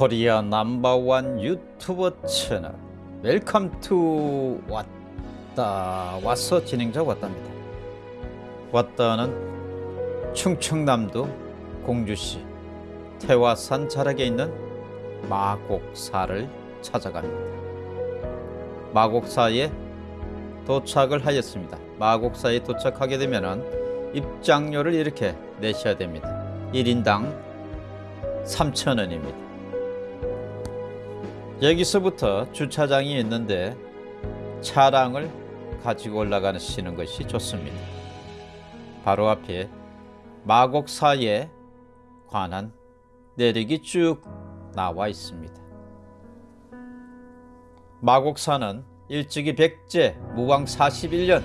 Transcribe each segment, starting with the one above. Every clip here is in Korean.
Korea number one YouTuber channel. Welcome to 왔다 왔어 진행자 왔답니다. 왔다는 충청남도 공주시 태화산 자락에 있는 마곡사를 찾아갑니다. 마곡사에 도착을 하였습니다. 마곡사에 도착하게 되면 입장료를 이렇게 내셔야 됩니다. 1인당 3,000원입니다 여기서부터 주차장이 있는데 차량을 가지고 올라가시는 것이 좋습니다. 바로 앞에 마곡사에 관한 내력이 쭉 나와 있습니다. 마곡사는 일찍이 백제 무왕 41년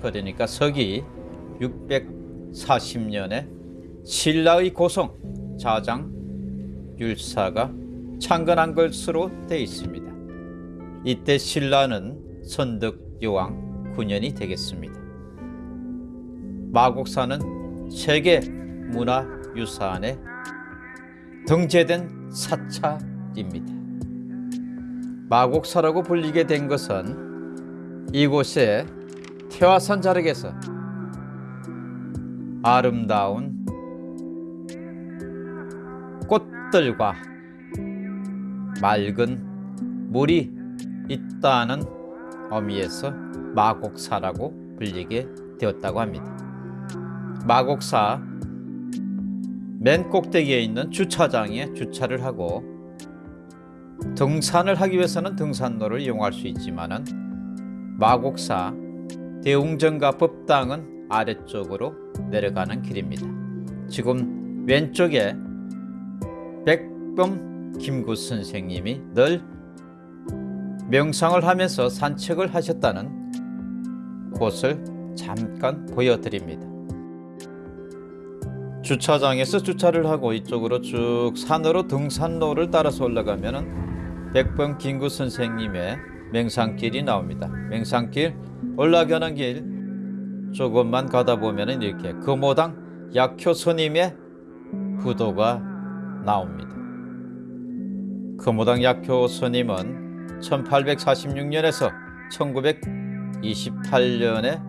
그러니까 서기 640년에 신라의 고성 자장 율사가 창건한 것으로 되어 있습니다. 이때 신라는 선덕요왕 9년이 되겠습니다. 마곡사는 세계 문화유산에 등재된 사찰입니다. 마곡사라고 불리게 된 것은 이곳에 태화산 자락에서 아름다운 꽃들과 맑은 물이 있다는 의미에서 마곡사라고 불리게 되었다고 합니다. 마곡사 맨 꼭대기에 있는 주차장에 주차를 하고 등산을 하기 위해서는 등산로를 이용할 수 있지만은 마곡사 대웅전과 법당은 아래쪽으로 내려가는 길입니다. 지금 왼쪽에 백범 김구 선생님이 늘 명상을 하면서 산책을 하셨다는 곳을 잠깐 보여드립니다. 주차장에서 주차를 하고 이쪽으로 쭉 산으로 등산로를 따라서 올라가면 백번 김구 선생님의 맹산길이 나옵니다. 맹산길 올라가는 길 조금만 가다 보면 이렇게 금호당 약효 스님의 부도가 나옵니다. 금호당 약효 스님은 1846년에서 1928년에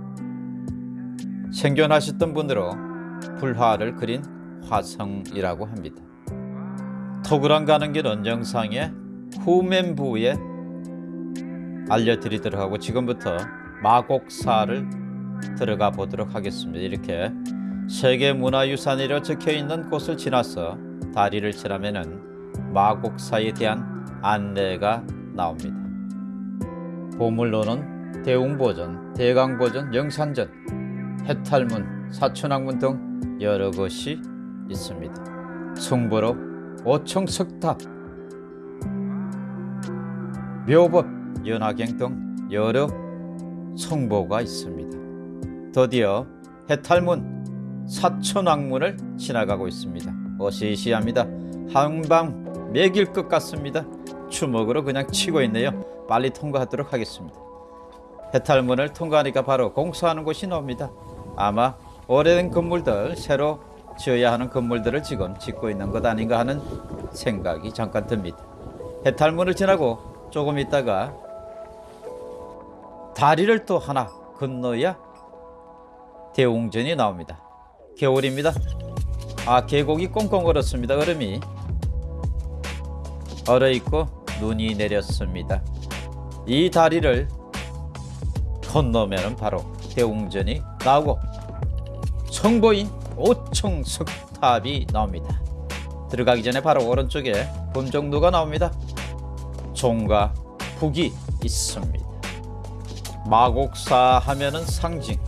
생존하셨던 분으로 불화를 그린 화성이라고 합니다. 토그란 가는 길은 영상의 후면부에 알려드리도록 하고 지금부터 마곡사를 들어가 보도록 하겠습니다. 이렇게 세계문화유산이라 적혀있는 곳을 지나서 다리를 지나면은 마곡사에 대한 안내가 나옵니다. 보물로는 대웅보전, 대강보전, 영산전, 해탈문, 사천왕문 등 여러 것이 있습니다. 승보로 오청석탑, 묘법, 연화경 등 여러 성보가 있습니다. 드디어 해탈문, 사천왕문을 지나가고 있습니다. 어시시합니다. 한방 매길 것 같습니다. 주먹으로 그냥 치고 있네요. 빨리 통과하도록 하겠습니다. 해탈문을 통과하니까 바로 공사하는 곳이 나옵니다. 아마 오래된 건물들 새로 지어야 하는 건물들을 지금 짓고 있는 것 아닌가 하는 생각이 잠깐 듭니다. 해탈문을 지나고 조금 있다가 다리를 또 하나 건너야 대웅전이 나옵니다. 겨울입니다. 아 계곡이 꽁꽁 얼었습니다. 얼음이 얼어있고 눈이 내렸습니다. 이 다리를 건너면 바로 대웅전이 나오고 성보인 오청석탑이 나옵니다. 들어가기 전에 바로 오른쪽에 범정도가 나옵니다. 종과 북이 있습니다. 마곡사 하면은 상징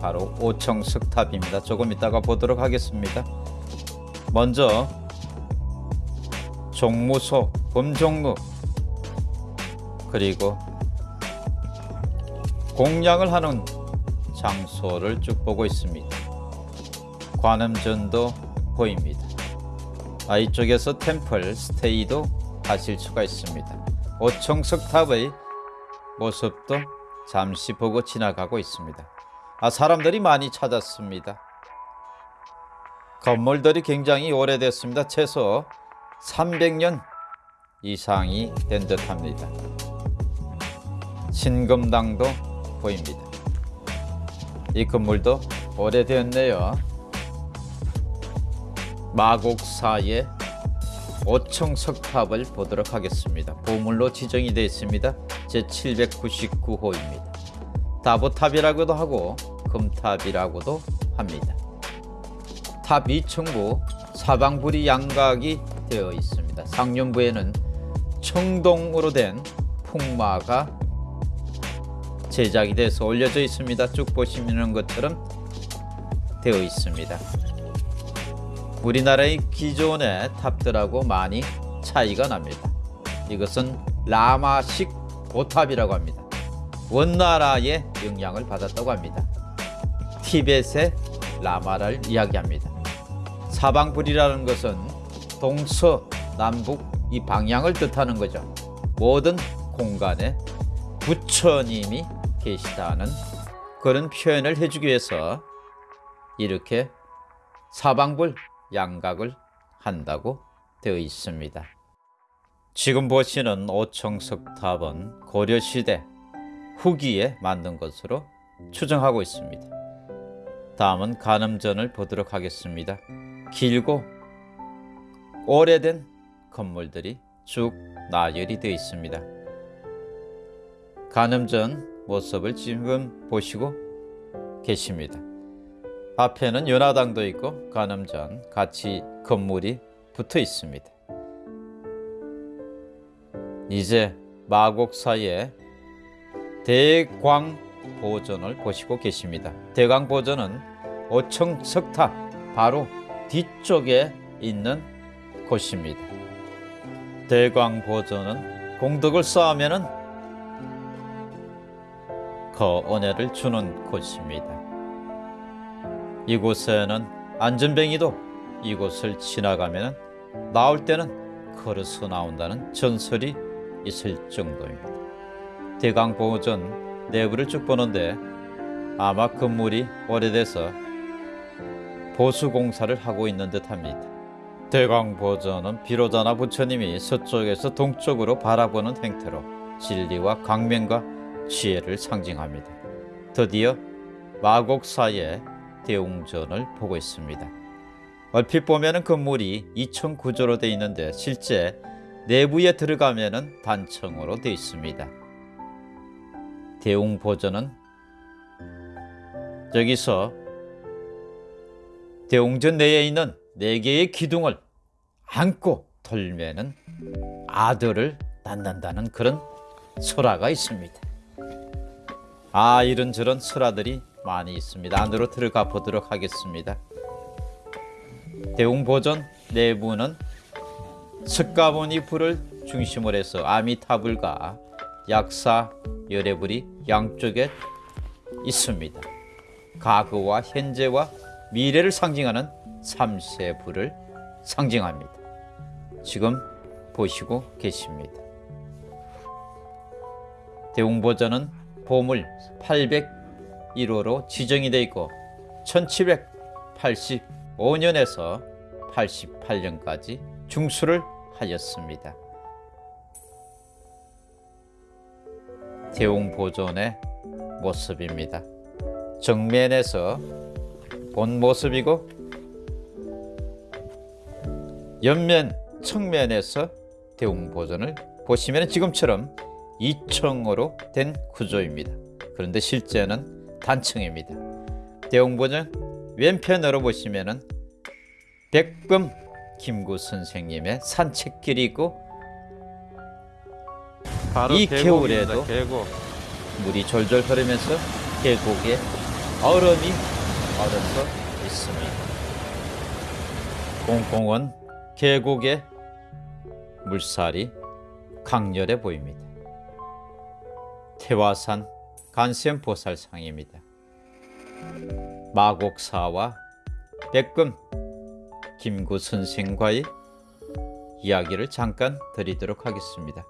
바로 오청석탑입니다. 조금 이따가 보도록 하겠습니다. 먼저 종무소 범종무 그리고 공양을 하는 장소를 쭉 보고 있습니다. 관음전도 보입니다. 아, 이쪽에서 템플 스테이도 하실 수가 있습니다. 오청석탑의 모습도 잠시 보고 지나가고 있습니다. 아, 사람들이 많이 찾았습니다. 건물들이 굉장히 오래됐습니다. 최소 300년 이상이 된 듯합니다. 신금당도 보입니다. 이 건물도 오래되었네요. 마곡사의 5층 석탑을 보도록 하겠습니다. 보물로 지정이 되어 있습니다. 제799호입니다. 다보탑이라고도 하고 금탑이라고도 합니다. 탑 2층부 사방불이 양각이 되어 있습니다. 상륜부에는 청동으로 된 풍마가 제작이 돼서 올려져 있습니다. 쭉 보시는 것처럼 되어 있습니다. 우리나라의 기존의 탑들하고 많이 차이가 납니다. 이것은 라마식 보탑이라고 합니다. 원나라의 영향을 받았다고 합니다. 티벳의 라마를 이야기합니다. 사방불이라는 것은 동서 남북 이 방향을 뜻하는 거죠. 모든 공간에 부처님이 계시다는 그런 표현을 해주기 위해서 이렇게 사방불 양각을 한다고 되어 있습니다. 지금 보시는 오청석탑은 고려시대 후기에 만든 것으로 추정하고 있습니다. 다음은 간음전을 보도록 하겠습니다. 길고 오래된 건물들이 쭉 나열이 되어 있습니다. 간음전 모습을 지금 보시고 계십니다. 앞에는 연화당도 있고 간음전 같이 건물이 붙어 있습니다. 이제 마곡사의 대광보전을 보시고 계십니다. 대광보전은 5층 석탑 바로 뒤쪽에 있는 곳입니다. 대광보전은 공덕을 쌓으면은 그 은혜를 주는 곳입니다. 이곳에는 안전뱅이도 이곳을 지나가면 나올 때는 걸어서 나온다는 전설이 있을 정도입니다. 대강보전 내부를 쭉 보는데 아마 건물이 오래돼서 보수공사를 하고 있는 듯합니다. 대광보전은 비로자나 부처님이 서쪽에서 동쪽으로 바라보는 행태로 진리와 강명과 지혜를 상징합니다. 드디어 마곡사의 대웅전을 보고 있습니다. 얼핏 보면 건물이 2층 구조로 되어 있는데 실제 내부에 들어가면 단층으로 되어 있습니다. 대웅보전은 여기서 대웅전 내에 있는 네 개의 기둥을 안고 돌면은 아들을 낳는다는 그런 설화가 있습니다. 아 이런저런 설화들이 많이 있습니다. 안으로 들어가 보도록 하겠습니다. 대웅보전 내부는 석가모니 불을 중심으로 해서 아미타불과 약사 열애불이 양쪽에 있습니다. 과거와 현재와 미래를 상징하는 삼세불을 상징합니다. 지금 보시고 계십니다. 대웅보전은 보물 801호로 지정이 되어 있고 1785년에서 88년까지 중수를 하였습니다. 대웅보존의 모습입니다. 정면에서 본 모습이고 옆면 측면에서 대웅보존을 보시면 지금처럼 2층으로 된 구조입니다. 그런데 실제는 단층입니다. 대웅보존 왼편으로 보시면 백금 김구 선생님의 산책길이 있고 바로 이 겨울에도 계곡. 물이 졸졸 흐르면서 계곡에 얼음이 얼어서 있습니다. 공공은 계곡의 물살이 강렬해 보입니다. 태화산 간센보살상입니다. 마곡사와 백금 김구 선생과의 이야기를 잠깐 드리도록 하겠습니다.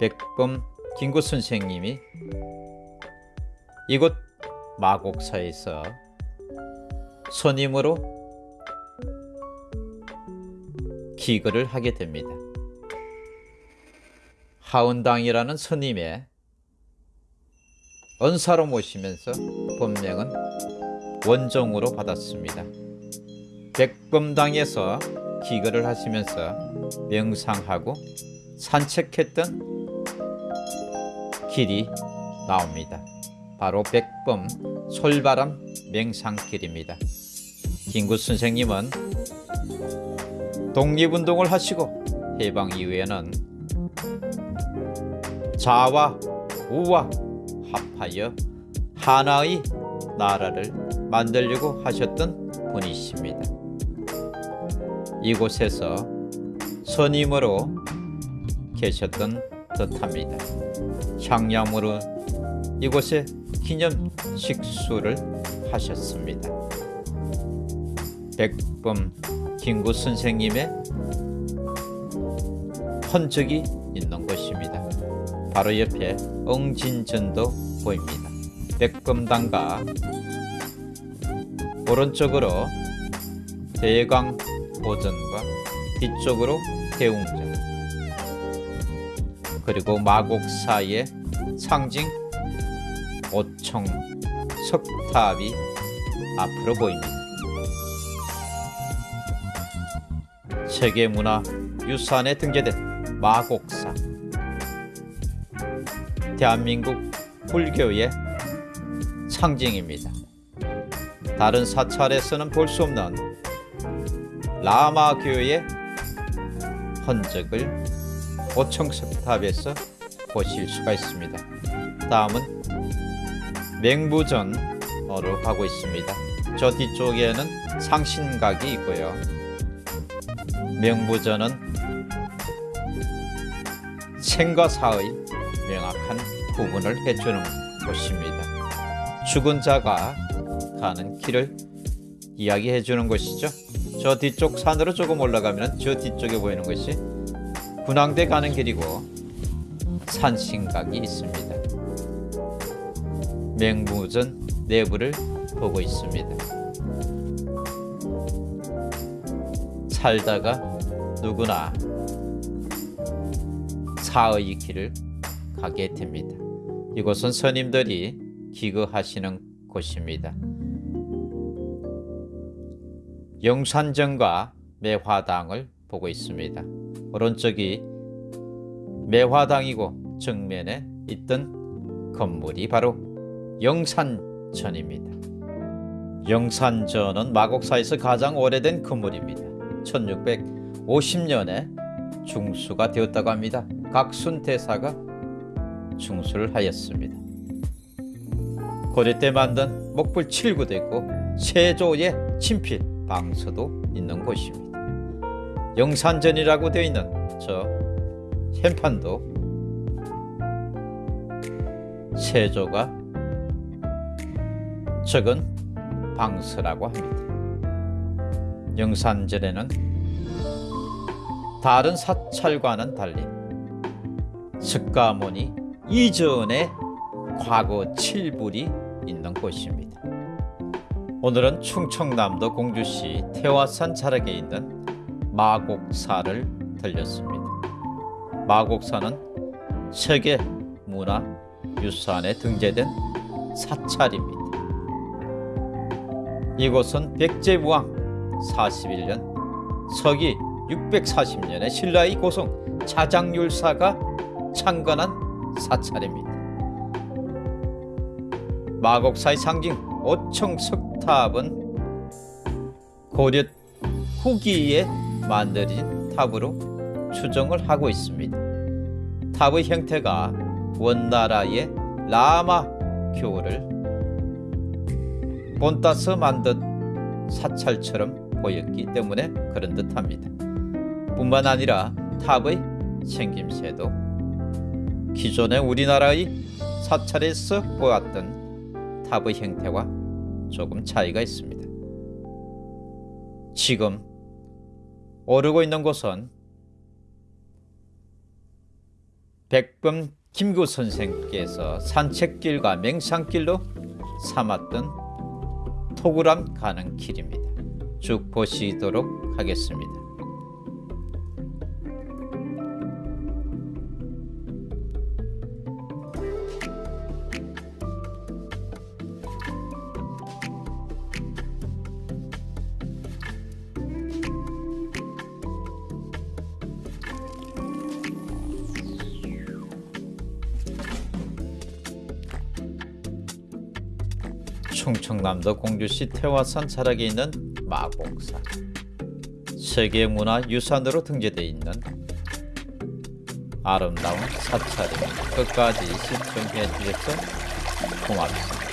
백범 김구 선생님이 이곳 마곡사에서 선임으로 기거를 하게 됩니다. 하은당이라는 스님의 언사로 모시면서 법명은 원정으로 받았습니다. 백범당에서 기거를 하시면서 명상하고 산책했던 길이 나옵니다. 바로 백범 솔바람 명상길입니다. 김구 선생님은 독립운동을 하시고 해방 이후에는 자와 우와 합하여 하나의 나라를 만들려고 하셨던 분이십니다. 이곳에서 선임으로 계셨던 듯합니다. 향양으로 이곳에 기념 식수를 하셨습니다. 백범 김구 선생님의 흔적이 있는 곳입니다. 바로 옆에 엉진전도 보입니다. 백범당과 오른쪽으로 대강 보전과 뒤쪽으로 대웅전 그리고 마곡사의 상징 오청 석탑이 앞으로 보입니다. 세계문화유산에 등재된 마곡사 대한민국 불교의 상징입니다. 다른 사찰에서는 볼 수 없는 라마교의 흔적을 오청석탑에서 보실 수가 있습니다. 다음은 맹부전으로 가고 있습니다. 저 뒤쪽에는 상신각이 있고요. 명부전은 생과 사의 명확한 구분을 해주는 곳입니다. 죽은 자가 가는 길을 이야기해 주는 것이죠. 저 뒤쪽 산으로 조금 올라가면 저 뒤쪽에 보이는 것이 군항대 가는 길이고 산신각이 있습니다. 맹무전 내부를 보고 있습니다. 살다가 누구나 사의 길을 가게 됩니다. 이곳은 스님들이 기거하시는 곳입니다. 영산정과 매화당을 보고 있습니다. 오른쪽이 매화당이고 정면에 있던 건물이 바로 영산전입니다. 영산전은 마곡사에서 가장 오래된 건물입니다. 1650년에 중수가 되었다고 합니다. 각순 대사가 중수를 하였습니다. 고려 때 만든 목불 7구도 있고 세조의 친필 방서도 있는 곳입니다. 영산전이라고 되어 있는 저 현판도 세조가 적은 방서라고 합니다. 영산전에는 다른 사찰과는 달리 석가모니 이전의 과거 칠불이 있는 곳입니다. 오늘은 충청남도 공주시 태화산 자락에 있는 마곡사를 들렸습니다. 마곡사는 세계 문화 유산에 등재된 사찰입니다. 이곳은 백제무왕 41년 서기 640년에 신라의 고성 자장율사가 창건한 사찰입니다. 마곡사의 상징 오청석탑은 고려 후기에 만들어진 탑으로 추정을 하고 있습니다. 탑의 형태가 원나라의 라마 교를 본따서 만든 사찰처럼 보였기 때문에 그런 듯합니다. 뿐만 아니라 탑의 생김새도 기존의 우리나라의 사찰에서 보았던 탑의 형태와 조금 차이가 있습니다. 지금 오르고 있는 곳은 백범 김구 선생께서 산책길과 맹상길로 삼았던 토구람 가는 길입니다. 쭉 보시도록 하겠습니다. 충청남도 공주시 태화산 자락에 있는 마곡산 세계문화유산으로 등재되어 있는 아름다운 사찰입니다. 끝까지 시청해 주셔서 고맙습니다.